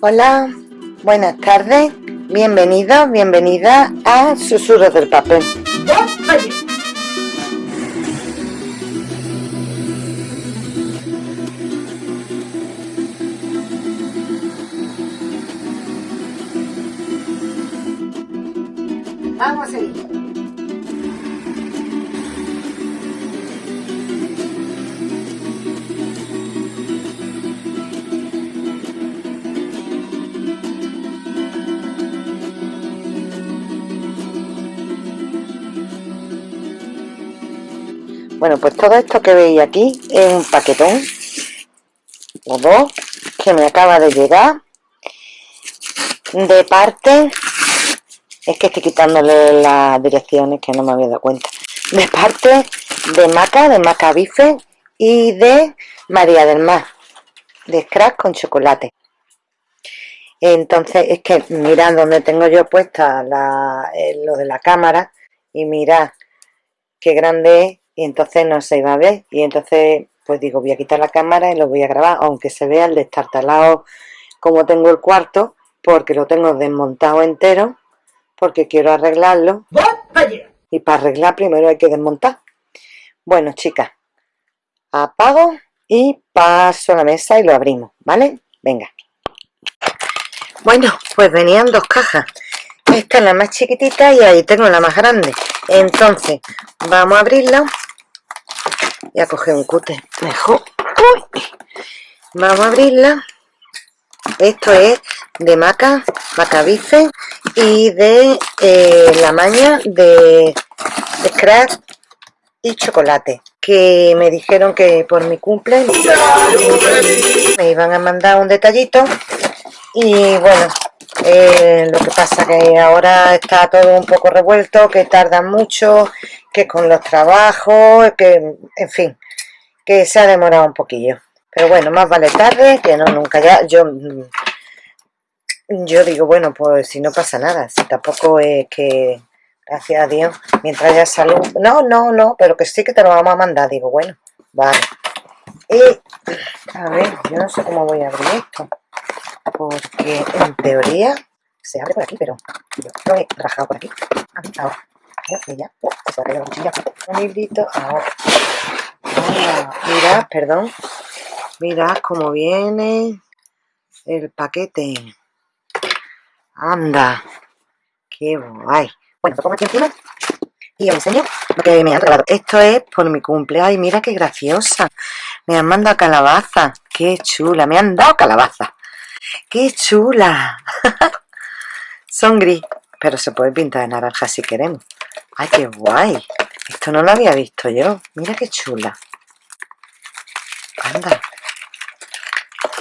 Hola, buenas tardes, bienvenidos, bienvenida a Susurros del Papel. Bueno, pues todo esto que veis aquí es un paquetón. O dos que me acaba de llegar. De parte es que estoy quitándole las direcciones que no me había dado cuenta. De parte de Maca, de Maca Bife y de María del Mar de scratch con chocolate. Entonces es que mirad donde tengo yo puesta la, eh, lo de la cámara y mirad qué grande es y entonces no se iba a ver. Y entonces pues digo voy a quitar la cámara y lo voy a grabar aunque se vea el destartalado como tengo el cuarto porque lo tengo desmontado entero porque quiero arreglarlo. Y para arreglar primero hay que desmontar. Bueno chicas apago y paso a la mesa y lo abrimos ¿vale? venga. Bueno pues venían dos cajas. Esta es la más chiquitita y ahí tengo la más grande. Entonces vamos a abrirla voy a coger un cute. Mejor vamos a abrirla. Esto es de maca macabife y de eh, la maña de, scratch y chocolate que me dijeron que por mi cumple me iban a mandar un detallito. Y bueno eh, lo que pasa que ahora está todo un poco revuelto, que tarda mucho, que con los trabajos, que en fin, que se ha demorado un poquillo. Pero bueno, más vale tarde que no nunca ya. Yo yo digo, bueno, pues si no pasa nada, si tampoco es que, gracias a Dios, mientras haya salud, no, no, no, pero que sí que te lo vamos a mandar, digo, bueno, vale. Y, a ver, yo no sé cómo voy a abrir esto porque en teoría se abre por aquí, pero yo lo he rajado por aquí. ahora. Ya, se la. Un ahora. Ah, mirad, perdón. Mirad cómo viene el paquete. Anda. Qué guay. Bueno, lo pongo aquí encima y os enseño lo que me han regalado. Esto es por mi cumpleaños. Mira qué graciosa. Me han mandado calabaza. Qué chula. Me han dado calabaza. ¡Qué chula! Son gris, pero se puede pintar de naranja si queremos. ¡Ay, qué guay! Esto no lo había visto yo. Mira qué chula. Anda.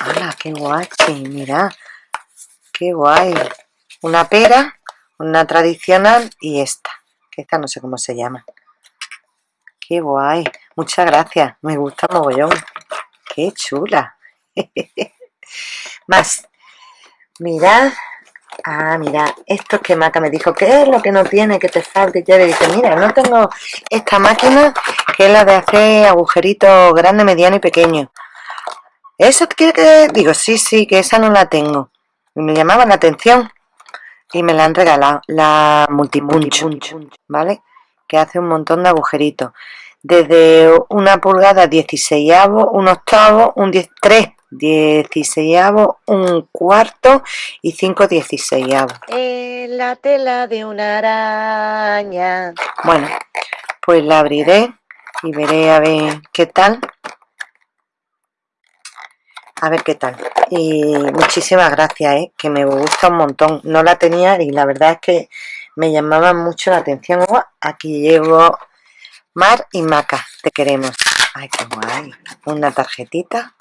¡Hala, qué guay! Mira. ¡Qué guay! Una pera, una tradicional y esta. Que esta no sé cómo se llama. ¡Qué guay! Muchas gracias. Me gusta mogollón. ¡Qué chula! Más. Mirad. Ah, mira, esto que Maca me dijo, ¿qué es lo que no tiene, que te falta? Y yo le mira, no tengo esta máquina que es la de hacer agujeritos grande, mediano y pequeño. ¿Eso quiere que...? Digo, sí, sí, que esa no la tengo. Y me llamaba la atención y me la han regalado, la Multipunch, ¿vale? Que hace un montón de agujeritos. Desde una pulgada 16 un octavo, un 10, 3 dieciséisavo, un cuarto y cinco dieciséisavos. En la tela de una araña. Bueno, pues la abriré y veré a ver qué tal. A ver qué tal. Y muchísimas gracias, ¿eh? que me gusta un montón. No la tenía y la verdad es que me llamaba mucho la atención. Oh, aquí llevo Mar y Maca, te queremos. Ay, qué guay. Una tarjetita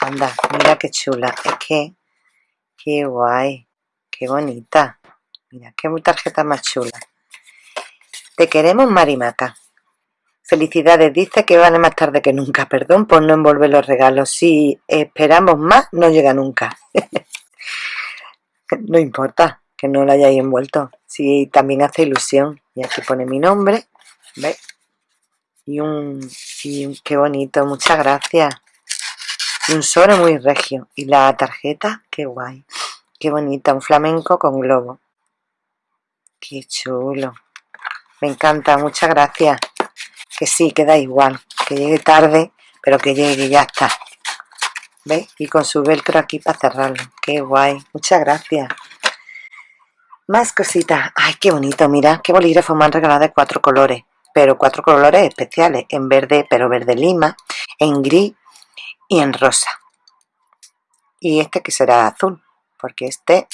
Anda, mira qué chula. Es que, qué guay. Qué bonita. Mira, qué tarjeta más chula. Te queremos, Marimaca. Felicidades, dice que vale más tarde que nunca. Perdón por no envolver los regalos. Si esperamos más, no llega nunca. no importa que no lo hayáis envuelto. Si también hace ilusión. Y aquí pone mi nombre. ¿Ves? Y un... Y un qué bonito. Muchas gracias. Y un sobre muy regio y la tarjeta, qué guay qué bonita, un flamenco con globo qué chulo me encanta, muchas gracias que sí, que da igual que llegue tarde, pero que llegue ya está ¿Veis? Y con su velcro aquí para cerrarlo. ¡Qué guay! Muchas gracias. Más cositas. ¡Ay, qué bonito! Mira, qué bolígrafo me han regalado de cuatro colores. Pero cuatro colores especiales. En verde, pero verde lima. En gris y en rosa. Y este que será azul. Porque este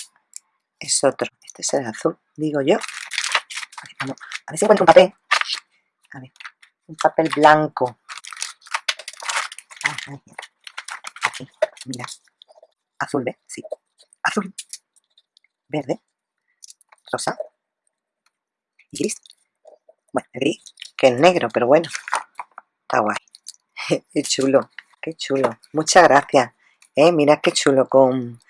es otro. Este será azul, digo yo. A ver si encuentro un papel. A ver. Un papel blanco. mira. Azul, ¿ves? Sí. Azul. Verde. Rosa. Y gris. Bueno, gris, que es negro, pero bueno. Está guay. qué chulo, qué chulo. Muchas gracias. ¿Eh? Mira qué chulo con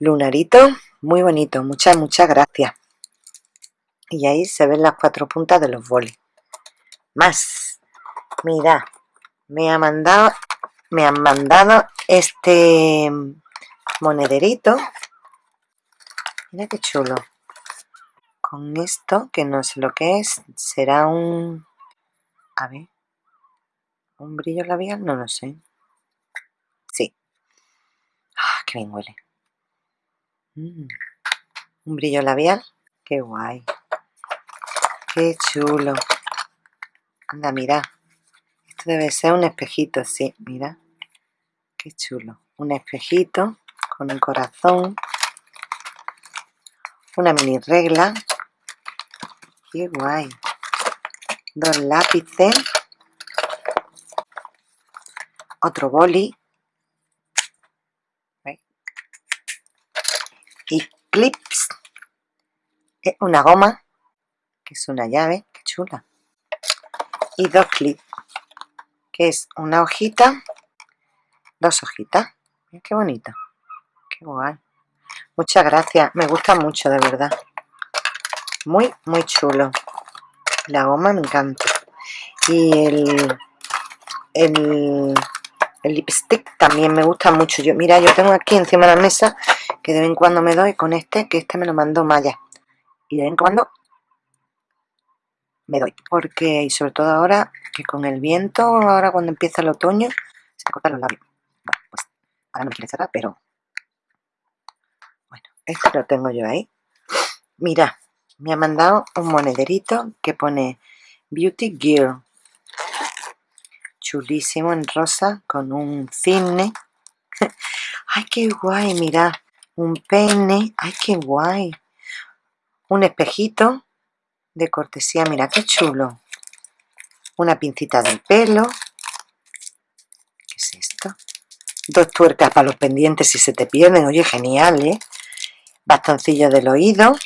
lunarito. Muy bonito. Muchas, muchas gracias. Y ahí se ven las cuatro puntas de los bolis. Más. Mira, me ha mandado me han mandado este monederito mira qué chulo con esto que no sé lo que es será un a ver un brillo labial no lo sé sí ah mm. un brillo labial. Qué guay. Qué chulo. Anda mira. Esto debe ser un espejito sí mira. Qué chulo. Un espejito con un corazón. Una mini regla. Qué guay. Dos lápices. Otro boli y clips. Una goma que es una llave, qué chula. Y dos clips que es una hojita dos hojitas. Qué bonito qué guay. Muchas gracias me gusta mucho de verdad. Muy muy chulo. La goma me encanta. Y el el, el lipstick también me gusta mucho. Yo mira yo tengo aquí encima de la mesa que de vez en cuando me doy con este que este me lo mandó Maya y de vez en cuando me doy porque y sobre todo ahora que con el viento ahora cuando empieza el otoño se me cortan los labios pues ahora no quiere cerrar, pero bueno, este lo tengo yo ahí. Mira, me ha mandado un monederito que pone Beauty Gear. Chulísimo en rosa con un cisne. ¡Ay, qué guay! Mira, un peine. ¡Ay, qué guay! Un espejito de cortesía. Mira, qué chulo. Una pincita del pelo. ¿Qué es esto? dos tuercas para los pendientes si se te pierden, oye, genial, ¿eh? Bastoncillo del oído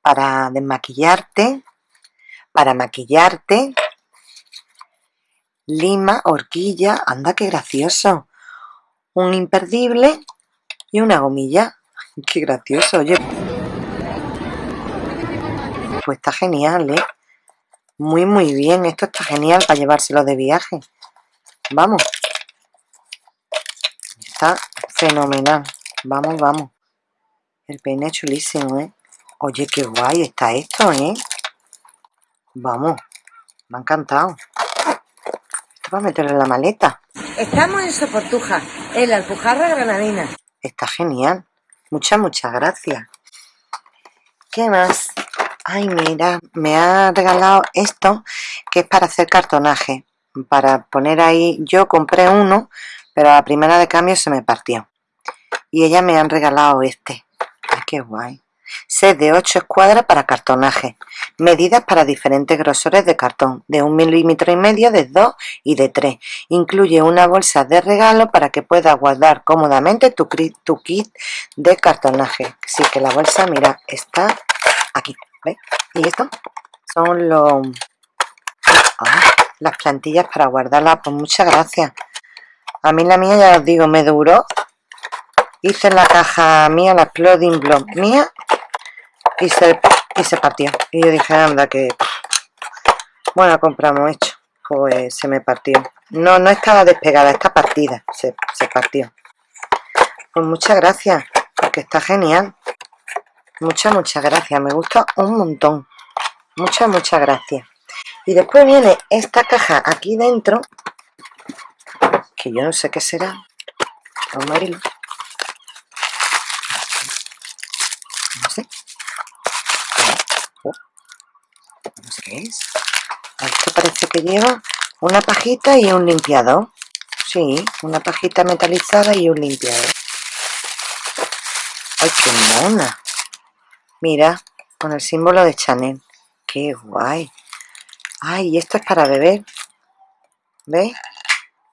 para desmaquillarte, para maquillarte, lima, horquilla, anda qué gracioso, un imperdible y una gomilla, qué gracioso, oye. Pues está genial, ¿eh? Muy, muy bien, esto está genial para llevárselo de viaje. Vamos fenomenal. Vamos, vamos. El peine es chulísimo, ¿eh? Oye, qué guay está esto, ¿eh? Vamos. Me ha encantado. Esto para meterlo en la maleta. Estamos en Soportuja, en la Alpujarra Granadina. Está genial. Muchas, muchas gracias. ¿Qué más? Ay, mira, me ha regalado esto que es para hacer cartonaje. Para poner ahí, yo compré uno pero a la primera de cambio se me partió. Y ella me han regalado este. Ay, qué guay. Set de 8 escuadras para cartonaje. Medidas para diferentes grosores de cartón, de un milímetro y medio, de 2 y de 3. Incluye una bolsa de regalo para que puedas guardar cómodamente tu, tu kit de cartonaje. Así que la bolsa, mira, está aquí. ¿Ves? Y esto son los... Ah, las plantillas para guardarlas. Pues muchas gracias. A mí la mía, ya os digo, me duró. Hice la caja mía, la Exploding Block mía, y se, y se partió. Y yo dije, anda, que... Bueno, compramos hecho. pues se me partió. No, no estaba despegada, está partida, se, se partió. Pues muchas gracias, porque está genial. Muchas, muchas gracias, me gusta un montón. Muchas, muchas gracias. Y después viene esta caja aquí dentro, que yo no sé qué será. Vamos a abrirlo. No sé. No sé qué es. Esto parece que lleva una pajita y un limpiador. Sí, una pajita metalizada y un limpiador. ¡Ay, qué mona! Mira, con el símbolo de Chanel. ¡Qué guay! ¡Ay, esto es para beber! ¿Veis?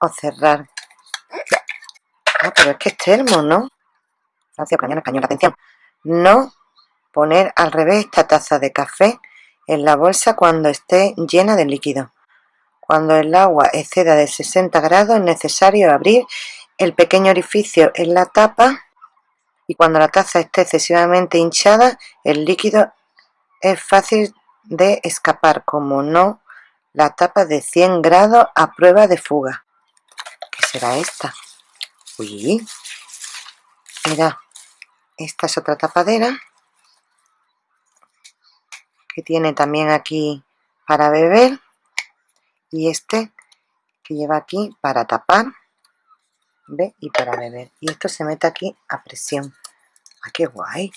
O cerrar. Ah, pero es que es termo, ¿no? Francia, Ucraniana, español. Atención. No poner al revés esta taza de café en la bolsa cuando esté llena de líquido. Cuando el agua exceda de 60 grados es necesario abrir el pequeño orificio en la tapa y cuando la taza esté excesivamente hinchada el líquido es fácil de escapar, como no la tapa de 100 grados a prueba de fuga. ¿Qué será esta? Uy, mira, esta es otra tapadera que tiene también aquí para beber. Y este que lleva aquí para tapar ¿ve? y para beber. Y esto se mete aquí a presión. ¡ah qué guay!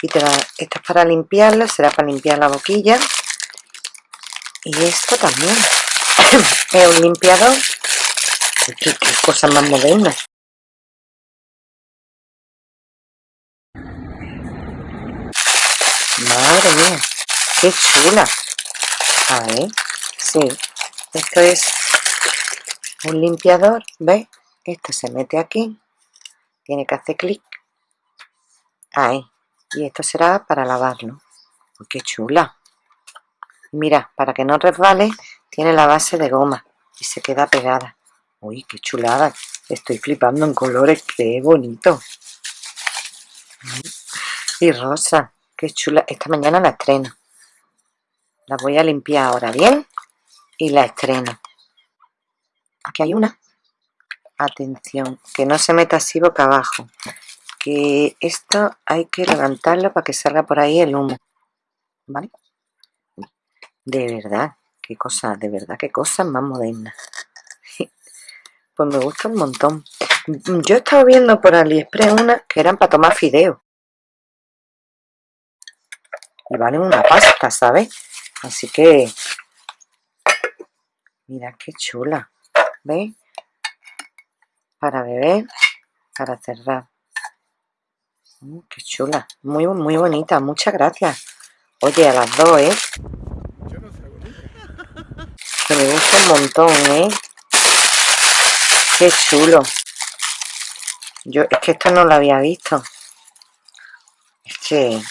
y te esto es para limpiarlo, será para limpiar la boquilla. Y esto también. Es un limpiador. Qué, qué cosa más moderna mía qué chula a ver sí. Esto es un limpiador ¿ves? esto se mete aquí. Tiene que hacer clic. Ahí. Y esto será para lavarlo. Qué chula. Mira para que no resbale tiene la base de goma y se queda pegada. Uy qué chulada. Estoy flipando en colores qué bonito. Y rosa qué chula. Esta mañana la estreno. La voy a limpiar ahora bien y la estreno. Aquí hay una. Atención que no se meta así boca abajo que esto hay que levantarlo para que salga por ahí el humo ¿vale? de verdad qué cosa, de verdad qué cosa más moderna. Pues me gusta un montón. Yo he estado viendo por Aliexpress una que eran para tomar fideo y valen una pasta, ¿sabes? Así que, mira qué chula, ¿veis? Para beber, para cerrar. Mm, qué chula, muy, muy bonita, muchas gracias. Oye, a las dos, ¿eh? Que me gusta un montón, ¿eh? Qué chulo. Yo, es que esto no lo había visto. Es que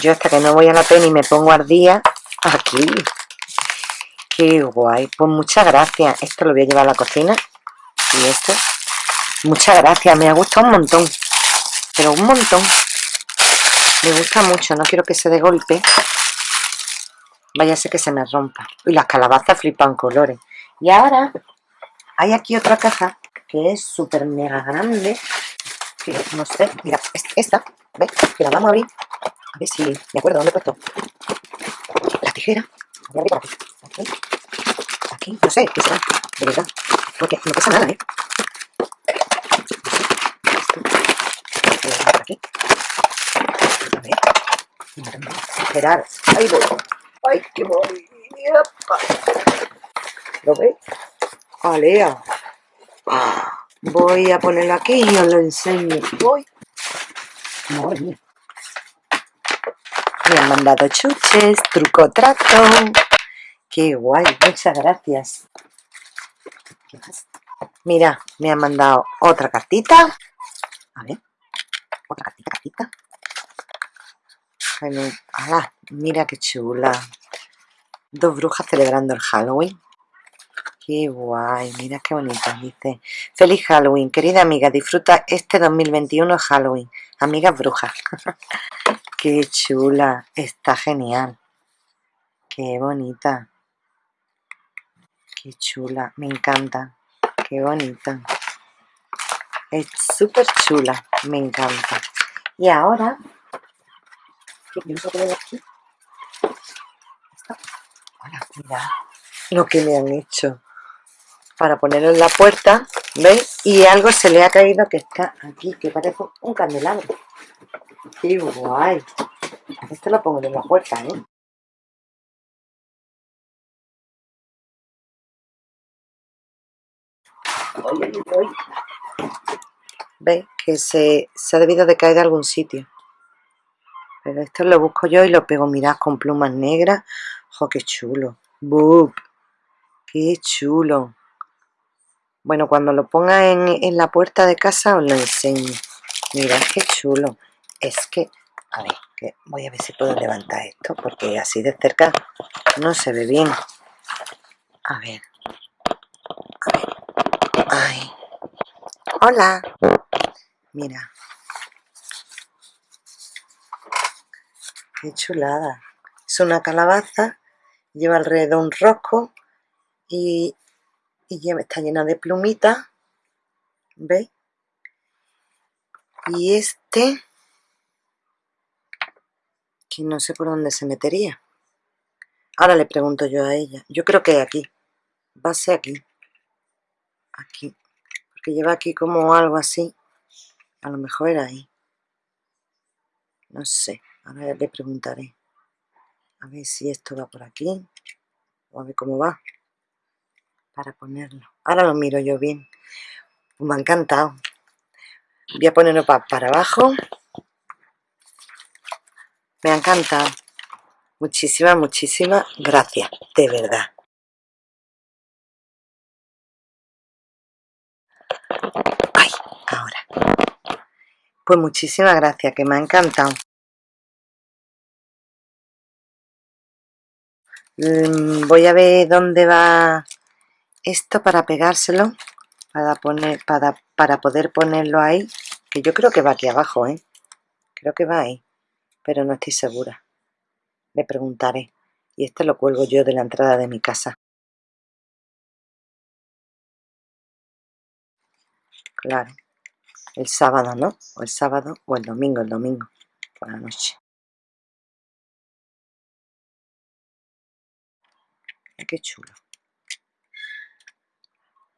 yo hasta que no voy a la pena y me pongo al día, aquí. Qué guay. Pues muchas gracias. Esto lo voy a llevar a la cocina. Y esto. Muchas gracias. Me ha gustado un montón. Pero un montón. Me gusta mucho. No quiero que se dé golpe. Vaya que se me rompa. Y las calabazas flipan colores. Y ahora hay aquí otra caja que es súper mega grande. No sé. Mira, esta. ¿Ves? Que la vamos a abrir. A ver si me acuerdo dónde he puesto la tijera. Aquí. Aquí. No sé qué será. De verdad. Porque no pesa nada, ¿eh? Esto. aquí. A ver. Esperar. Ahí voy. ¡Ay, qué voy! ¿Lo veis? ¡Alea! Voy a ponerlo aquí y os lo enseño. Voy. Madre mía. Me han mandado chuches, truco trato. Qué guay, muchas gracias. Mira, me han mandado otra cartita. A ver, otra cartita, cartita. mira qué chula. Dos brujas celebrando el Halloween. Qué guay, mira qué bonita. Dice, feliz Halloween, querida amiga, disfruta este 2021 Halloween. Amigas brujas. Qué chula, está genial. Qué bonita. Qué chula, me encanta. Qué bonita. Es súper chula, me encanta. Y ahora, aquí. mira lo que me han hecho para ponerlo en la puerta, ¿veis? Y algo se le ha caído que está aquí, que parece un candelabro. ¡Qué guay! Esto lo pongo en la puerta, ¿eh? ¿Veis? Que se, se ha debido de caer de algún sitio. Pero esto lo busco yo y lo pego, mirad, con plumas negras. ¡Jo, qué chulo! ¡Bup! ¡Qué chulo! Bueno, cuando lo ponga en, la puerta de casa os lo enseño. Mirad qué chulo. Es que, a ver, que voy a ver si puedo levantar esto, porque así de cerca no se ve bien. A ver. A ver. Ay. Hola. Mira. Qué chulada. Es una calabaza, lleva alrededor un rosco y y está llena de plumitas ¿veis? y este no sé por dónde se metería. Ahora le pregunto yo a ella. Yo creo que aquí. Va a ser aquí. Aquí. Porque lleva aquí como algo así. A lo mejor era ahí. No sé, ahora le preguntaré. A ver si esto va por aquí. O a ver cómo va. Para ponerlo. Ahora lo miro yo bien. Me ha encantado. Voy a ponerlo para abajo. Me ha encantado. Muchísimas, muchísimas gracias. De verdad. Ay, ahora. Pues muchísimas gracias, que me ha encantado. Mm, voy a ver dónde va esto para pegárselo para poner para, para poder ponerlo ahí que yo creo que va aquí abajo ¿eh? creo que va ahí pero no estoy segura le preguntaré y este lo cuelgo yo de la entrada de mi casa claro el sábado no o el sábado o el domingo el domingo por la noche qué chulo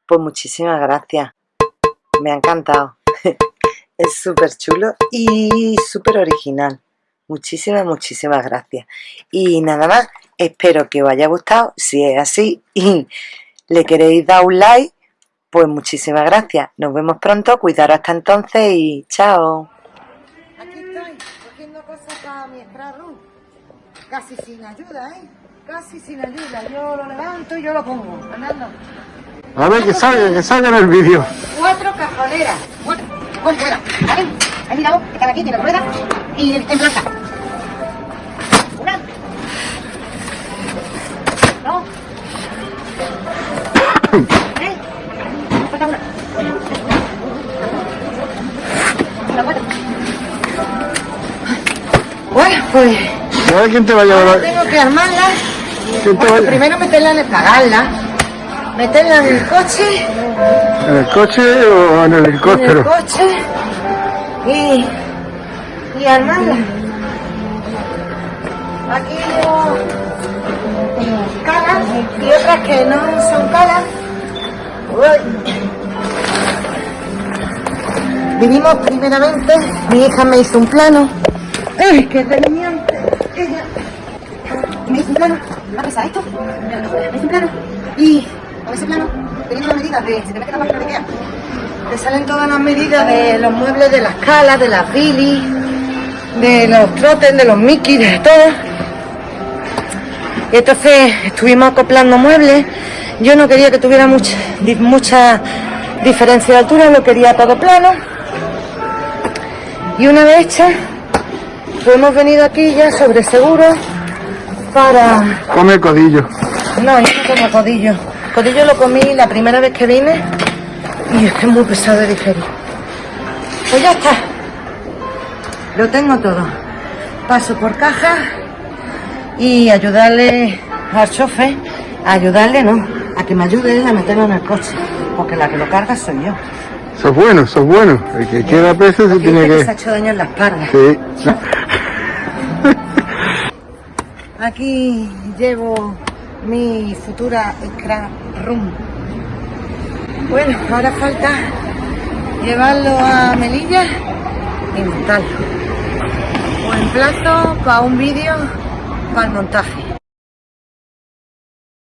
pues muchísimas gracias. Me ha encantado. es súper chulo y súper original. Muchísimas, muchísimas gracias. Y nada más, espero que os haya gustado. Si es así y le queréis dar un like, pues muchísimas gracias. Nos vemos pronto, cuidaros hasta entonces y chao. Aquí estoy, cogiendo cosas para mi Casi sin ayuda, ¿eh? Casi sin ayuda. Yo lo levanto y yo lo pongo, andando. A ver, que salga, que salga en el vídeo. Cuatro cajoneras. Bueno, bueno, bueno. ¿Vale? Ahí mirado que cada aquí tiene rueda y en blanca. Una. Dos. Tres. Falta una. Una cuatro. Bueno, pues... A ver quién te va a llevar. Tengo que armarla. ¿Quién te bueno, va a... Primero meterla en el cagarla meterla en el coche. ¿En el coche o en el helicóptero? En el coche y, armarla. Aquí llevo calas y otras que no son calas. Vinimos primeramente, mi hija me hizo un plano. ¡Ay, qué tenía! Ella me hizo un plano. ¿Va a pesar esto? Me hizo un plano. Y con ese plano, teniendo las medidas de, si te metes la Ikea, te salen todas las medidas de los muebles de las calas, de las bilis, de los trotes, de los mickey, de todo. Y entonces estuvimos acoplando muebles. Yo no quería que tuviera mucha, mucha diferencia de altura, lo quería todo plano. Y una vez hecha, pues hemos venido aquí ya sobre seguro para... Come codillo. No, yo no como codillo codillo lo comí la primera vez que vine y es que es muy pesado de digerir. Pues ya está. Lo tengo todo. Paso por caja y ayudarle al chofer, ayudarle no, a que me ayude él a meterlo en el coche, porque la que lo carga soy yo. Sos bueno, sos bueno. El que quiera preso se tiene que que... se ha hecho daño en la espalda. Sí. Aquí llevo mi futura scrap room. Bueno, ahora falta llevarlo a Melilla y montarlo. Os emplazo para un vídeo para el montaje.